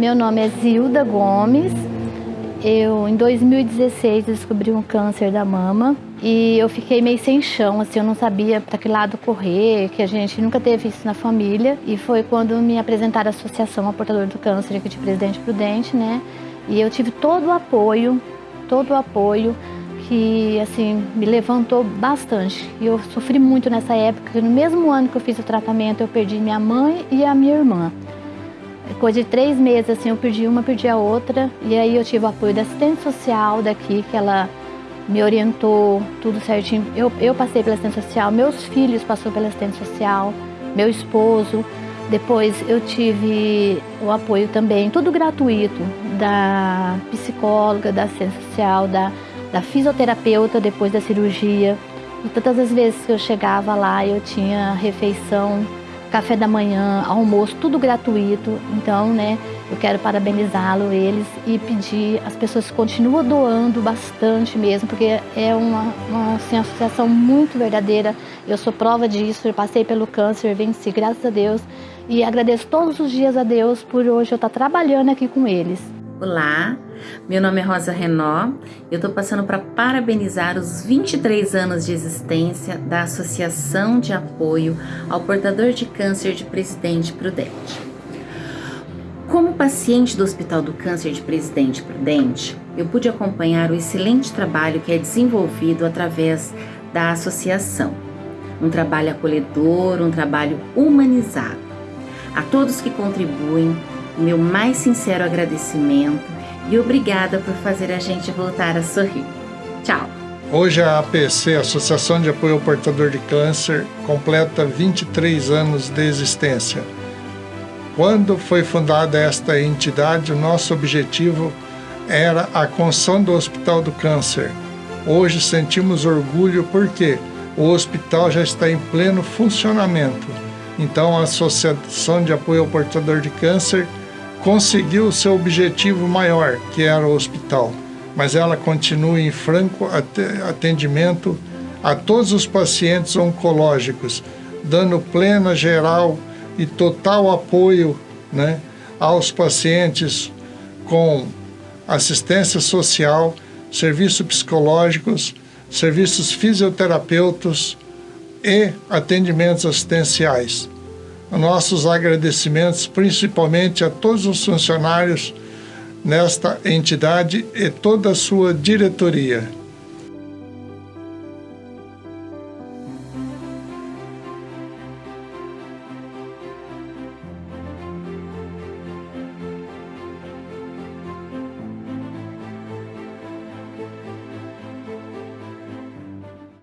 Meu nome é Zilda Gomes. Eu, em 2016, descobri um câncer da mama e eu fiquei meio sem chão, assim, eu não sabia para que lado correr, que a gente nunca teve isso na família. E foi quando me apresentaram a Associação a Portador do Câncer aqui de Presidente Prudente, né? E eu tive todo o apoio, todo o apoio que, assim, me levantou bastante. E eu sofri muito nessa época, no mesmo ano que eu fiz o tratamento, eu perdi minha mãe e a minha irmã. Coisa de três meses, assim, eu perdi uma, perdi a outra. E aí eu tive o apoio da assistente social daqui, que ela me orientou tudo certinho. Eu, eu passei pela assistente social, meus filhos passaram pela assistente social, meu esposo. Depois eu tive o apoio também, tudo gratuito, da psicóloga, da assistente social, da, da fisioterapeuta depois da cirurgia. E todas as vezes que eu chegava lá, eu tinha refeição café da manhã, almoço, tudo gratuito. Então, né, eu quero parabenizá-lo, eles, e pedir, as pessoas continuam doando bastante mesmo, porque é uma, uma assim, associação muito verdadeira. Eu sou prova disso, eu passei pelo câncer, venci, graças a Deus. E agradeço todos os dias a Deus por hoje eu estar trabalhando aqui com eles. Olá, meu nome é Rosa Renó. Eu estou passando para parabenizar os 23 anos de existência da Associação de Apoio ao Portador de Câncer de Presidente Prudente. Como paciente do Hospital do Câncer de Presidente Prudente, eu pude acompanhar o excelente trabalho que é desenvolvido através da associação. Um trabalho acolhedor, um trabalho humanizado. A todos que contribuem, meu mais sincero agradecimento e obrigada por fazer a gente voltar a sorrir. Tchau! Hoje a APC, Associação de Apoio ao Portador de Câncer, completa 23 anos de existência. Quando foi fundada esta entidade, o nosso objetivo era a construção do Hospital do Câncer. Hoje sentimos orgulho porque o hospital já está em pleno funcionamento. Então, a Associação de Apoio ao Portador de Câncer conseguiu o seu objetivo maior, que era o hospital, mas ela continua em franco atendimento a todos os pacientes oncológicos, dando plena, geral e total apoio né, aos pacientes com assistência social, serviços psicológicos, serviços fisioterapeutas e atendimentos assistenciais nossos agradecimentos principalmente a todos os funcionários nesta entidade e toda a sua diretoria.